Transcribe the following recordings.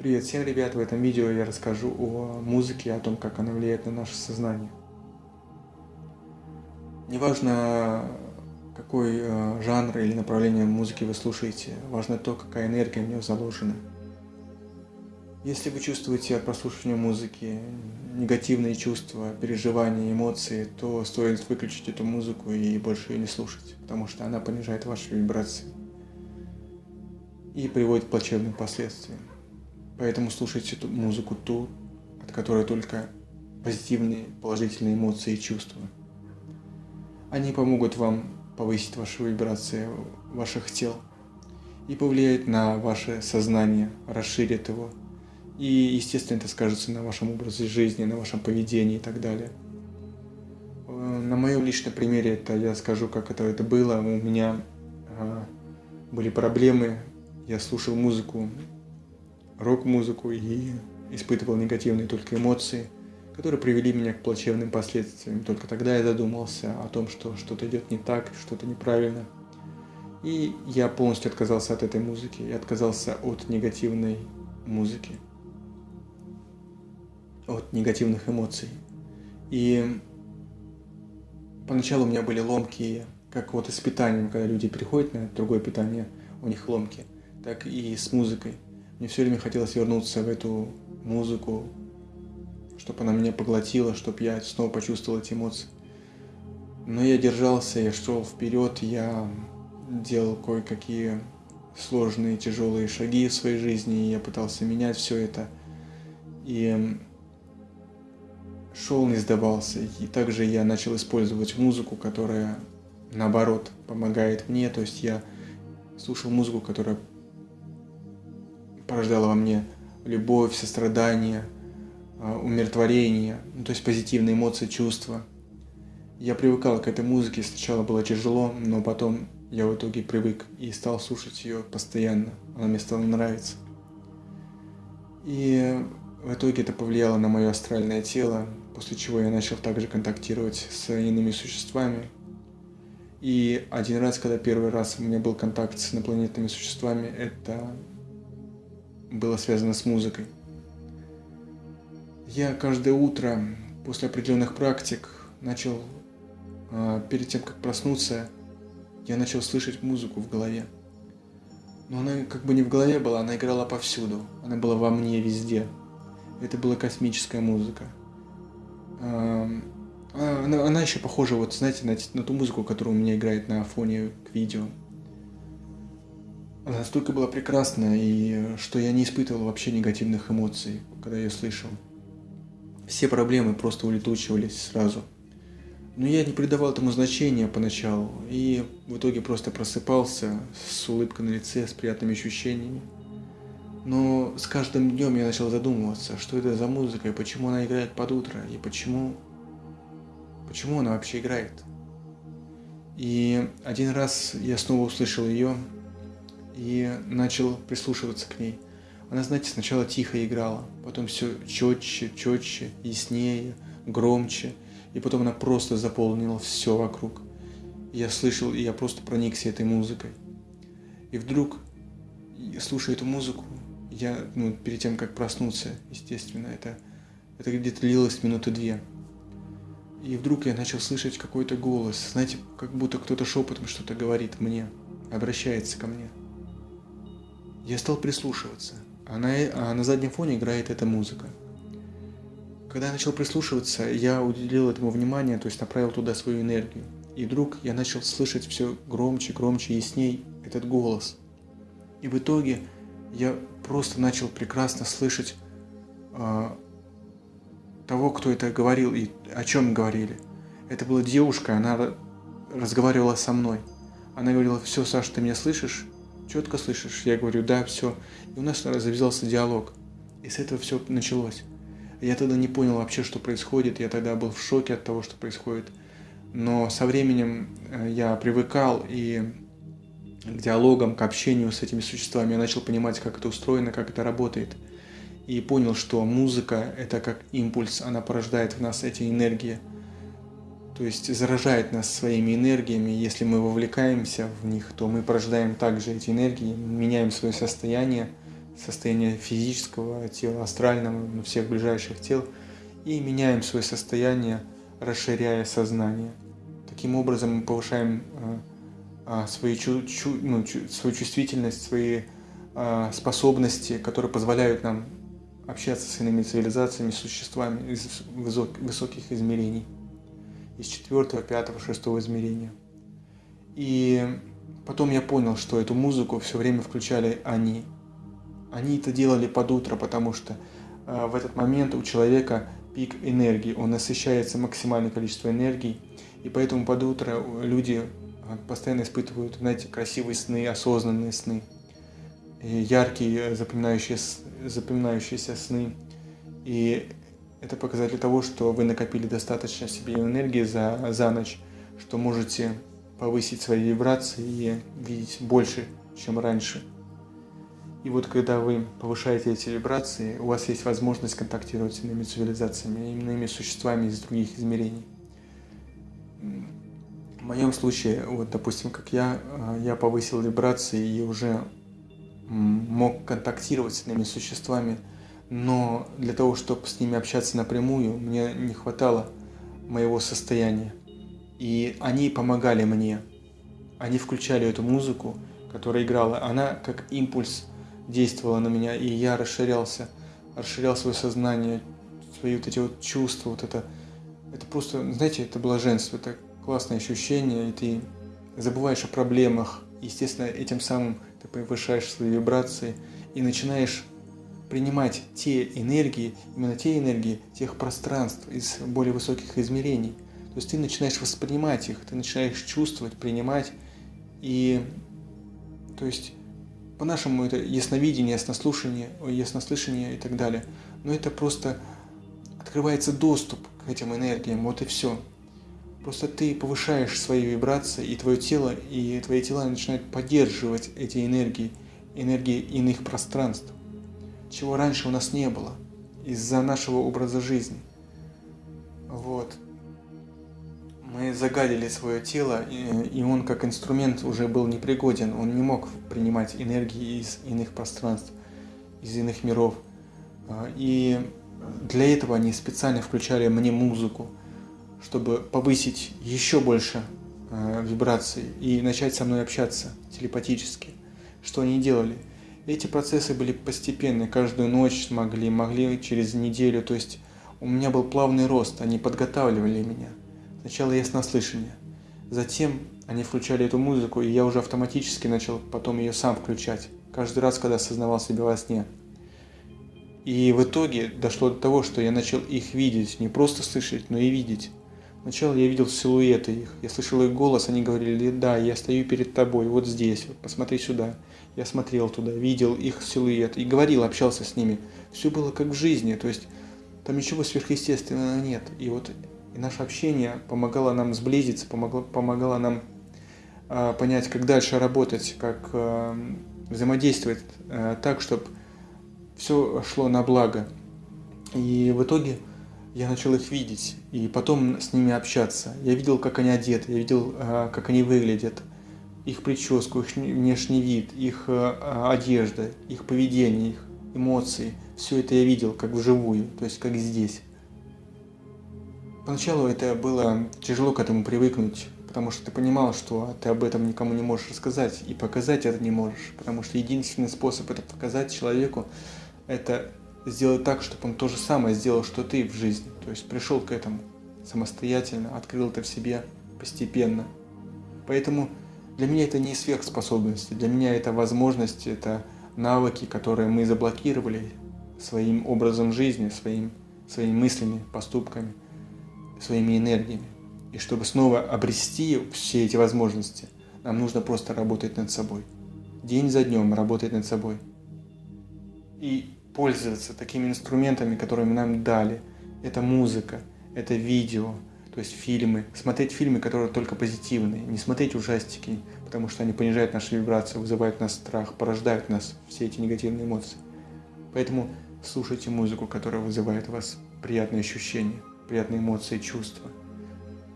Привет всем, ребят! В этом видео я расскажу о музыке, о том, как она влияет на наше сознание. Неважно, какой э, жанр или направление музыки вы слушаете, важно то, какая энергия в нее заложена. Если вы чувствуете от прослушивания музыки негативные чувства, переживания, эмоции, то стоит выключить эту музыку и больше ее не слушать, потому что она понижает ваши вибрации и приводит к плачевным последствиям. Поэтому слушайте эту музыку ту, от которой только позитивные, положительные эмоции и чувства. Они помогут вам повысить ваши вибрации ваших тел и повлияют на ваше сознание, расширят его. И, естественно, это скажется на вашем образе жизни, на вашем поведении и так далее. Э, на моем личном примере это я скажу, как это, это было. У меня э, были проблемы, я слушал музыку рок-музыку и испытывал негативные только эмоции, которые привели меня к плачевным последствиям. Только тогда я задумался о том, что что-то идет не так, что-то неправильно. И я полностью отказался от этой музыки, я отказался от негативной музыки, от негативных эмоций. И поначалу у меня были ломки, как вот и с питанием, когда люди переходят на другое питание, у них ломки, так и с музыкой. Мне все время хотелось вернуться в эту музыку, чтобы она меня поглотила, чтобы я снова почувствовал эти эмоции. Но я держался, я шел вперед, я делал кое-какие сложные, тяжелые шаги в своей жизни, и я пытался менять все это. И шел, не сдавался. И также я начал использовать музыку, которая, наоборот, помогает мне. То есть я слушал музыку, которая порождала во мне любовь, сострадание, а, умиротворение, ну, то есть позитивные эмоции, чувства. Я привыкал к этой музыке, сначала было тяжело, но потом я в итоге привык и стал слушать ее постоянно, она мне стала нравиться. И в итоге это повлияло на мое астральное тело, после чего я начал также контактировать с иными существами. И один раз, когда первый раз у меня был контакт с инопланетными существами, это было связано с музыкой. Я каждое утро после определенных практик начал, а, перед тем, как проснуться, я начал слышать музыку в голове. Но она как бы не в голове была, она играла повсюду. Она была во мне везде. Это была космическая музыка. А, она, она еще похожа, вот знаете, на, на ту музыку, которая у меня играет на фоне к видео. Она настолько была прекрасна, и что я не испытывал вообще негативных эмоций, когда ее слышал. Все проблемы просто улетучивались сразу. Но я не придавал этому значения поначалу, и в итоге просто просыпался с улыбкой на лице, с приятными ощущениями. Но с каждым днем я начал задумываться, что это за музыка, и почему она играет под утро, и почему... Почему она вообще играет? И один раз я снова услышал ее, и начал прислушиваться к ней. Она, знаете, сначала тихо играла, потом все четче, четче, яснее, громче, и потом она просто заполнила все вокруг. я слышал, и я просто проникся этой музыкой. И вдруг, слушая эту музыку, я, ну, перед тем, как проснуться, естественно, это, это где-то длилось минуты две. И вдруг я начал слышать какой-то голос, знаете, как будто кто-то шепотом что-то говорит мне, обращается ко мне. Я стал прислушиваться, а на, а на заднем фоне играет эта музыка. Когда я начал прислушиваться, я уделил этому внимание, то есть направил туда свою энергию. И вдруг я начал слышать все громче, громче, ясней этот голос. И в итоге я просто начал прекрасно слышать э, того, кто это говорил и о чем говорили. Это была девушка, она разговаривала со мной. Она говорила, все, Саша, ты меня слышишь? Четко слышишь? Я говорю, да, все. И у нас завязался диалог. И с этого все началось. Я тогда не понял вообще, что происходит. Я тогда был в шоке от того, что происходит. Но со временем э, я привыкал и к диалогам, к общению с этими существами. Я начал понимать, как это устроено, как это работает. И понял, что музыка – это как импульс, она порождает в нас эти энергии – то есть заражает нас своими энергиями. Если мы вовлекаемся в них, то мы порождаем также эти энергии, меняем свое состояние, состояния физического тела, астрального, всех ближайших тел, и меняем свое состояние, расширяя сознание. Таким образом мы повышаем а, свою, чу, чу, ну, чу, свою чувствительность, свои а, способности, которые позволяют нам общаться с иными цивилизациями, существами из высоких измерений, из четвертого, пятого, шестого измерения. И потом я понял, что эту музыку все время включали они. Они это делали под утро, потому что э, в этот момент у человека пик энергии, он насыщается максимальное количество энергии, и поэтому под утро люди э, постоянно испытывают, знаете, красивые сны, осознанные сны, яркие запоминающиеся, запоминающиеся сны. И это показатель того, что вы накопили достаточно себе энергии за, за ночь, что можете повысить свои вибрации и видеть больше, чем раньше. И вот когда вы повышаете эти вибрации, у вас есть возможность контактировать с иными цивилизациями, иными существами из других измерений. В моем случае, вот допустим, как я, э, я повысил вибрации и уже мог контактировать с иными существами, но для того, чтобы с ними общаться напрямую, мне не хватало моего состояния. И они помогали мне. Они включали эту музыку, которая играла. Она как импульс действовала на меня, и я расширялся, расширял свое сознание, свои вот эти вот чувства, вот это, это просто, знаете, это блаженство, это классное ощущение, и ты забываешь о проблемах, естественно, этим самым ты повышаешь свои вибрации и начинаешь принимать те энергии, именно те энергии тех пространств из более высоких измерений – то есть ты начинаешь воспринимать их, ты начинаешь чувствовать, принимать. И то есть по-нашему это ясновидение, яснослушание, яснослышание и так далее. Но это просто открывается доступ к этим энергиям, вот и все. Просто ты повышаешь свои вибрации, и твое тело, и твои тела начинают поддерживать эти энергии, энергии иных пространств, чего раньше у нас не было из-за нашего образа жизни. Вот мы загадили свое тело, и он как инструмент уже был непригоден, он не мог принимать энергии из иных пространств, из иных миров. А, и для этого они специально включали мне музыку, чтобы повысить еще больше а, вибраций и начать со мной общаться телепатически. Что они делали? Эти процессы были постепенные, каждую ночь могли, могли через неделю, то есть у меня был плавный рост, они подготавливали меня – Сначала яснослышание. Затем они включали эту музыку, и я уже автоматически начал потом ее сам включать. Каждый раз, когда осознавал себя во сне. И в итоге дошло до того, что я начал их видеть, не просто слышать, но и видеть. Сначала я видел силуэты их, я слышал их голос, они говорили, да, я стою перед тобой, вот здесь, вот, посмотри сюда. Я смотрел туда, видел их силуэт и говорил, общался с ними. Все было как в жизни, то есть там ничего сверхъестественного нет. И вот и наше общение помогало нам сблизиться, помогло, помогало нам э, понять, как дальше работать, как э, взаимодействовать э, так, чтобы все шло на благо. И в итоге я начал их видеть, и потом с ними общаться. Я видел, как они одеты, я видел, э, как они выглядят, их прическу, их внешний вид, их э, одежда, их поведение, их эмоции. Все это я видел как вживую, то есть как здесь. Поначалу это было тяжело к этому привыкнуть, потому что ты понимал, что ты об этом никому не можешь рассказать, и показать это не можешь, потому что единственный способ это показать человеку, это сделать так, чтобы он то же самое сделал, что ты в жизни. То есть пришел к этому самостоятельно, открыл это в себе постепенно. Поэтому для меня это не сверхспособности, для меня это возможность, это навыки, которые мы заблокировали своим образом жизни, своим, своими мыслями, поступками – своими энергиями. И чтобы снова обрести все эти возможности, нам нужно просто работать над собой. День за днем работать над собой. И пользоваться такими инструментами, которыми нам дали. Это музыка, это видео, то есть фильмы. Смотреть фильмы, которые только позитивные. Не смотреть ужастики, потому что они понижают наши вибрации, вызывают в нас страх, порождают в нас все эти негативные эмоции. Поэтому слушайте музыку, которая вызывает у вас приятные ощущения приятные эмоции, чувства.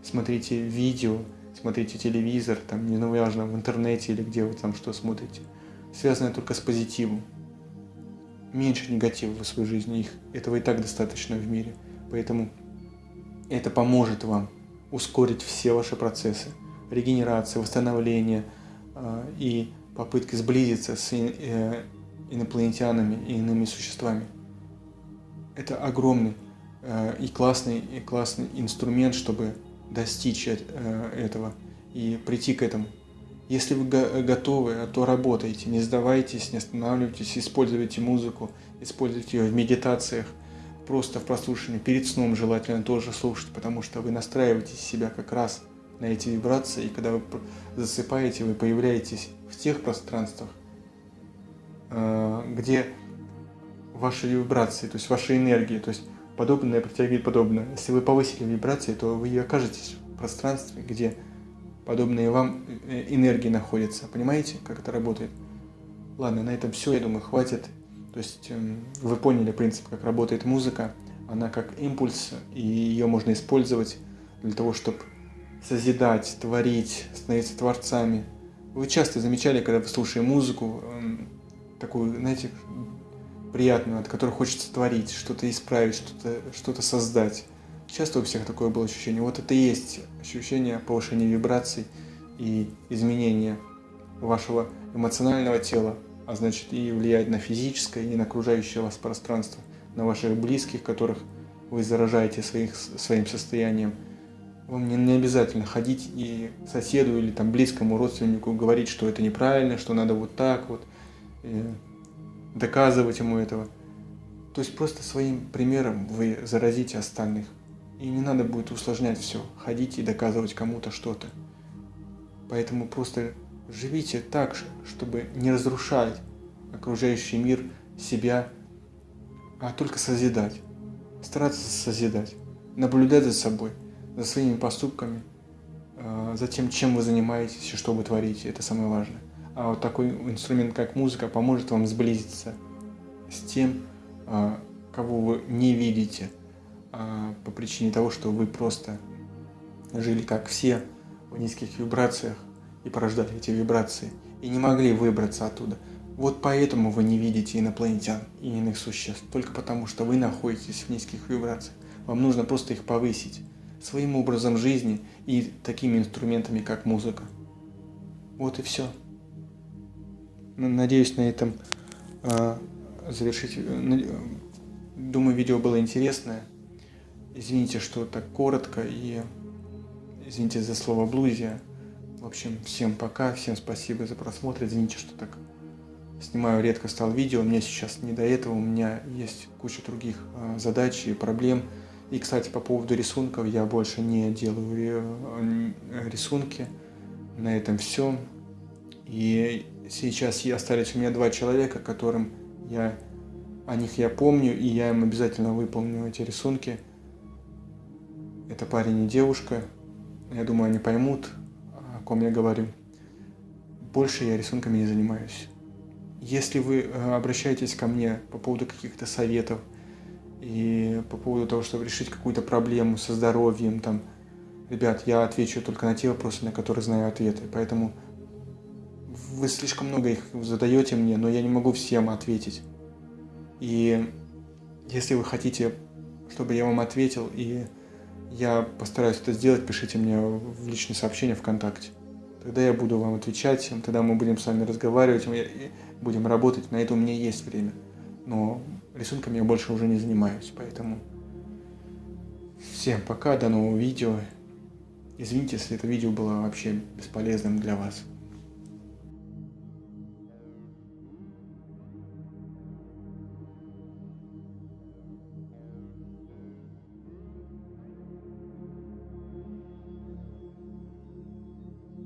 Смотрите видео, смотрите телевизор, там, не важно, в интернете или где вы там что смотрите. Связанное только с позитивом. Меньше негатива в своей жизни. Их, этого и так достаточно в мире. Поэтому это поможет вам ускорить все ваши процессы регенерации, восстановления э, и попытки сблизиться с э, инопланетянами и иными существами. Это огромный э, и классный, и классный инструмент, чтобы достичь этого и прийти к этому. Если вы готовы, то работайте, не сдавайтесь, не останавливайтесь, используйте музыку, используйте ее в медитациях, просто в прослушивании, перед сном желательно тоже слушать, потому что вы настраиваете себя как раз на эти вибрации, и когда вы засыпаете, вы появляетесь в тех пространствах, э, где ваши вибрации, то есть ваши энергии, то есть подобное притягивает подобное. Если вы повысили вибрации, то вы окажетесь в пространстве, где подобные вам э, энергии находятся. Понимаете, как это работает? Ладно, на этом все, я думаю, хватит. То есть эм, вы поняли принцип, как работает музыка. Она как импульс, и ее можно использовать для того, чтобы созидать, творить, становиться творцами. Вы часто замечали, когда вы слушаете музыку, эм, такую, знаете, приятную, от которой хочется творить, что-то исправить, что-то что создать. Часто у всех такое было ощущение. Вот это и есть ощущение повышения вибраций и изменения вашего эмоционального тела, а значит и влияет на физическое, и на окружающее вас пространство, на ваших близких, которых вы заражаете своих, своим состоянием. Вам не, не обязательно ходить и соседу или там близкому родственнику говорить, что это неправильно, что надо вот так вот, доказывать ему этого. То есть просто своим примером вы заразите остальных. И не надо будет усложнять все, ходить и доказывать кому-то что-то. Поэтому просто живите так, чтобы не разрушать окружающий мир, себя, а только созидать. Стараться созидать, наблюдать за собой, за своими поступками, а, за тем, чем вы занимаетесь и что вы творите. Это самое важное. А вот такой инструмент, как музыка, поможет вам сблизиться с тем, а, кого вы не видите, по причине того, что вы просто жили как все в низких вибрациях и порождали эти вибрации, и не могли выбраться оттуда. Вот поэтому вы не видите инопланетян и иных существ, только потому что вы находитесь в низких вибрациях. Вам нужно просто их повысить своим образом жизни и такими инструментами, как музыка. Вот и все. Надеюсь на этом э, завершить. Думаю, видео было интересное. Извините, что так коротко и извините за слово блузия. В общем, всем пока, всем спасибо за просмотр. Извините, что так снимаю редко стал видео. Мне сейчас не до этого, у меня есть куча других э, задач и проблем. И, кстати, по поводу рисунков, я больше не делаю э, рисунки. На этом все. И сейчас остались у меня два человека, которым я о них я помню, и я им обязательно выполню эти рисунки. Это парень и девушка. Я думаю, они поймут, о ком я говорю. Больше я рисунками не занимаюсь. Если вы э, обращаетесь ко мне по поводу каких-то советов и по поводу того, чтобы решить какую-то проблему со здоровьем, там, ребят, я отвечу только на те вопросы, на которые знаю ответы. Поэтому вы слишком много их задаете мне, но я не могу всем ответить. И если вы хотите, чтобы я вам ответил, и я постараюсь это сделать, пишите мне в личные сообщения ВКонтакте. Тогда я буду вам отвечать, тогда мы будем с вами разговаривать, мы будем работать, на это у меня есть время. Но рисунками я больше уже не занимаюсь, поэтому всем пока, до нового видео. Извините, если это видео было вообще бесполезным для вас.